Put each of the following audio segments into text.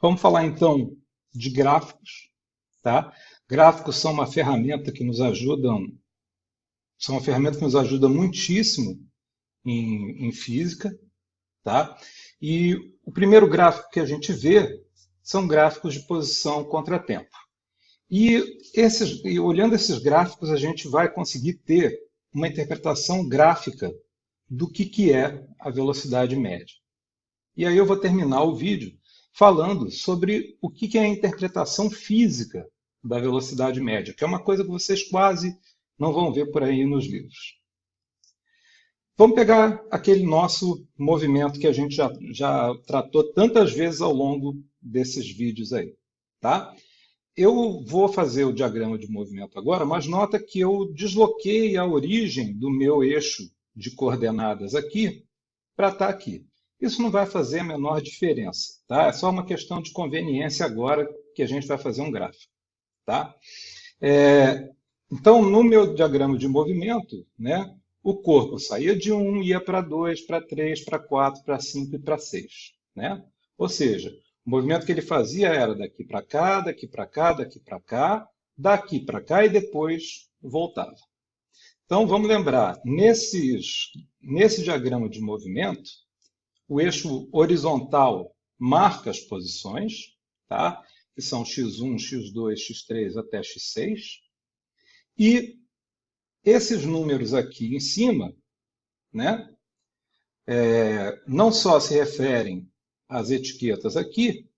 Vamos falar então de gráficos, tá? Gráficos são uma ferramenta que nos ajudam, são uma ferramenta que nos ajuda muitíssimo em, em física, tá? E o primeiro gráfico que a gente vê são gráficos de posição contra-tempo. E, esses, e olhando esses gráficos, a gente vai conseguir ter uma interpretação gráfica do que, que é a velocidade média. E aí eu vou terminar o vídeo falando sobre o que é a interpretação física da velocidade média, que é uma coisa que vocês quase não vão ver por aí nos livros. Vamos pegar aquele nosso movimento que a gente já, já tratou tantas vezes ao longo desses vídeos aí. Tá? Eu vou fazer o diagrama de movimento agora, mas nota que eu desloquei a origem do meu eixo de coordenadas aqui para estar tá aqui. Isso não vai fazer a menor diferença, tá? É só uma questão de conveniência agora que a gente vai fazer um gráfico, tá? É, então, no meu diagrama de movimento, né, o corpo saía de 1, ia para 2, para 3, para 4, para 5 e para 6, né? Ou seja, o movimento que ele fazia era daqui para cá, daqui para cá, daqui para cá, daqui para cá e depois voltava. Então, vamos lembrar, nesses, nesse diagrama de movimento, o eixo horizontal marca as posições, tá? que são x1, x2, x3 até x6. E esses números aqui em cima, né, é, não só se referem às etiquetas aqui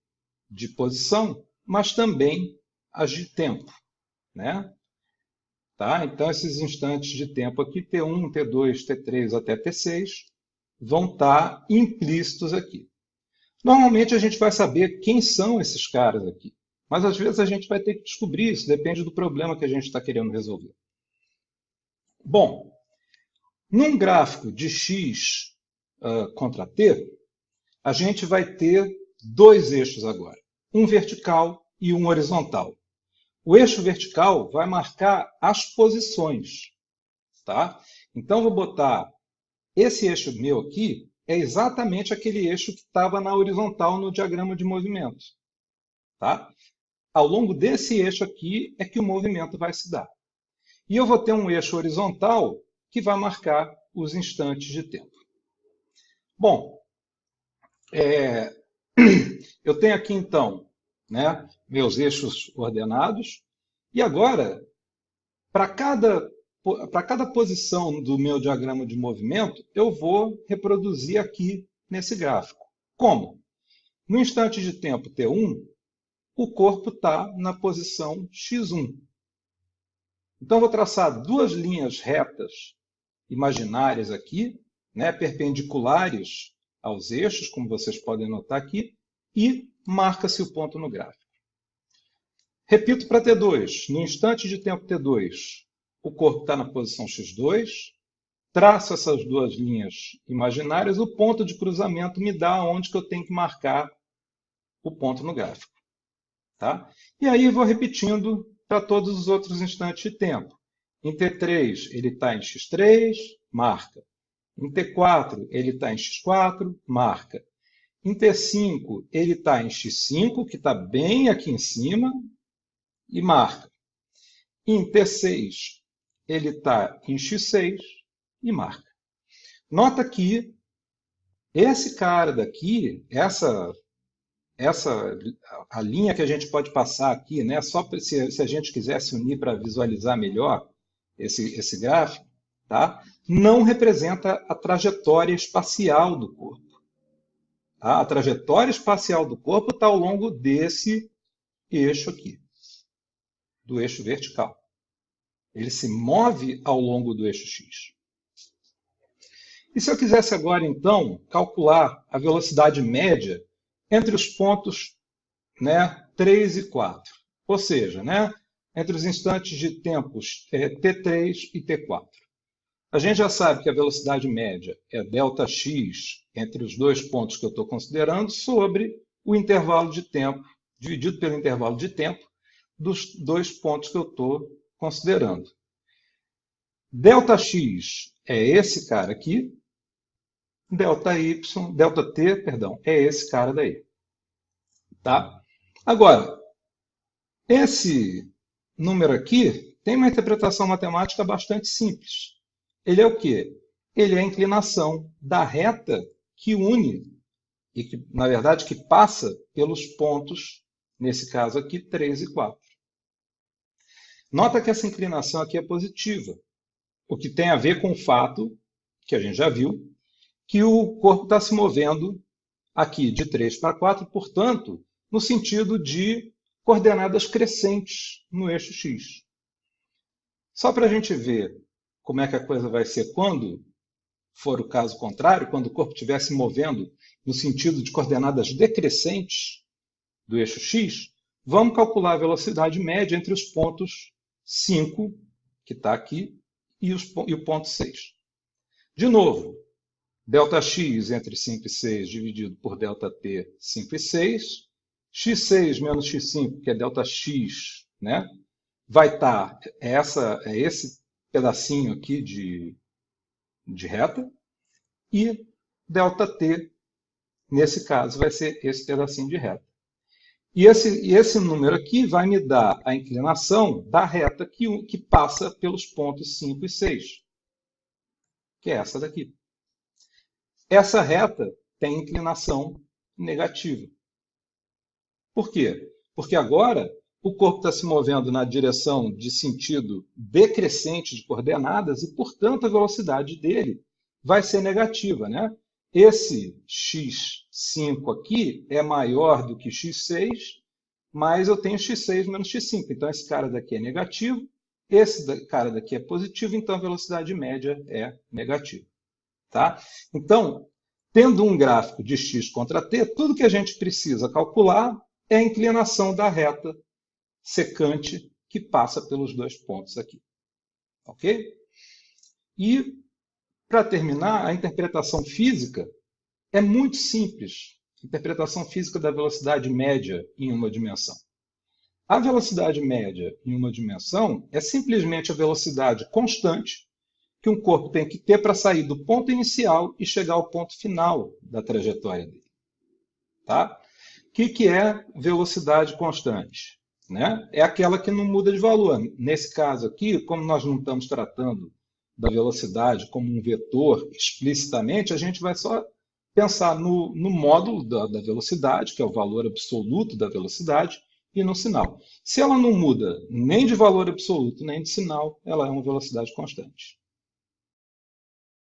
de posição, mas também as de tempo. Né? Tá? Então, esses instantes de tempo aqui, T1, T2, T3 até T6, vão estar implícitos aqui. Normalmente a gente vai saber quem são esses caras aqui, mas às vezes a gente vai ter que descobrir isso, depende do problema que a gente está querendo resolver. Bom, num gráfico de x uh, contra t, a gente vai ter dois eixos agora, um vertical e um horizontal. O eixo vertical vai marcar as posições. Tá? Então, vou botar esse eixo meu aqui é exatamente aquele eixo que estava na horizontal no diagrama de movimento. Tá? Ao longo desse eixo aqui é que o movimento vai se dar. E eu vou ter um eixo horizontal que vai marcar os instantes de tempo. Bom, é, eu tenho aqui então né, meus eixos ordenados, e agora, para cada para cada posição do meu diagrama de movimento, eu vou reproduzir aqui nesse gráfico. Como? No instante de tempo T1, o corpo está na posição x1. Então, vou traçar duas linhas retas imaginárias aqui, né, perpendiculares aos eixos, como vocês podem notar aqui, e marca-se o ponto no gráfico. Repito para T2. No instante de tempo T2, o corpo está na posição x2, traço essas duas linhas imaginárias, o ponto de cruzamento me dá onde que eu tenho que marcar o ponto no gráfico. Tá? E aí vou repetindo para todos os outros instantes de tempo. Em T3 ele está em x3, marca. Em T4 ele está em x4, marca. Em T5 ele está em x5, que está bem aqui em cima, e marca. Em T6 ele está em X6 e marca. Nota que esse cara daqui, essa, essa a linha que a gente pode passar aqui, né, só se, se a gente quisesse unir para visualizar melhor esse, esse gráfico, tá, não representa a trajetória espacial do corpo. Tá? A trajetória espacial do corpo está ao longo desse eixo aqui, do eixo vertical. Ele se move ao longo do eixo x. E se eu quisesse agora, então, calcular a velocidade média entre os pontos né, 3 e 4, ou seja, né, entre os instantes de tempos é, t3 e t4. A gente já sabe que a velocidade média é ΔX entre os dois pontos que eu estou considerando sobre o intervalo de tempo, dividido pelo intervalo de tempo dos dois pontos que eu estou considerando. Δx é esse cara aqui, Δy, Δt, perdão, é esse cara daí. Tá? Agora, esse número aqui tem uma interpretação matemática bastante simples. Ele é o quê? Ele é a inclinação da reta que une, e que, na verdade, que passa pelos pontos, nesse caso aqui, 3 e 4. Nota que essa inclinação aqui é positiva, o que tem a ver com o fato, que a gente já viu, que o corpo está se movendo aqui de 3 para 4, portanto, no sentido de coordenadas crescentes no eixo x. Só para a gente ver como é que a coisa vai ser quando for o caso contrário, quando o corpo estiver se movendo no sentido de coordenadas decrescentes do eixo x, vamos calcular a velocidade média entre os pontos 5, que está aqui, e, os, e o ponto 6. De novo, ΔX entre 5 e 6 dividido por ΔT, 5 e 6. x6 menos x5, que é ΔX, né? vai estar tá essa, é esse pedacinho aqui de, de reta. E ΔT, nesse caso, vai ser esse pedacinho de reta. E esse, e esse número aqui vai me dar a inclinação da reta que, que passa pelos pontos 5 e 6, que é essa daqui. Essa reta tem inclinação negativa. Por quê? Porque agora o corpo está se movendo na direção de sentido decrescente de coordenadas e, portanto, a velocidade dele vai ser negativa. Né? Esse x5 aqui é maior do que x6, mas eu tenho x6 menos x5. Então, esse cara daqui é negativo, esse cara daqui é positivo, então a velocidade média é negativa. Tá? Então, tendo um gráfico de x contra t, tudo que a gente precisa calcular é a inclinação da reta secante que passa pelos dois pontos aqui. Ok? E para terminar, a interpretação física é muito simples. Interpretação física da velocidade média em uma dimensão. A velocidade média em uma dimensão é simplesmente a velocidade constante que um corpo tem que ter para sair do ponto inicial e chegar ao ponto final da trajetória dele. Tá? O que, que é velocidade constante? Né? É aquela que não muda de valor. Nesse caso aqui, como nós não estamos tratando da velocidade como um vetor explicitamente, a gente vai só pensar no, no módulo da, da velocidade, que é o valor absoluto da velocidade, e no sinal. Se ela não muda nem de valor absoluto, nem de sinal, ela é uma velocidade constante.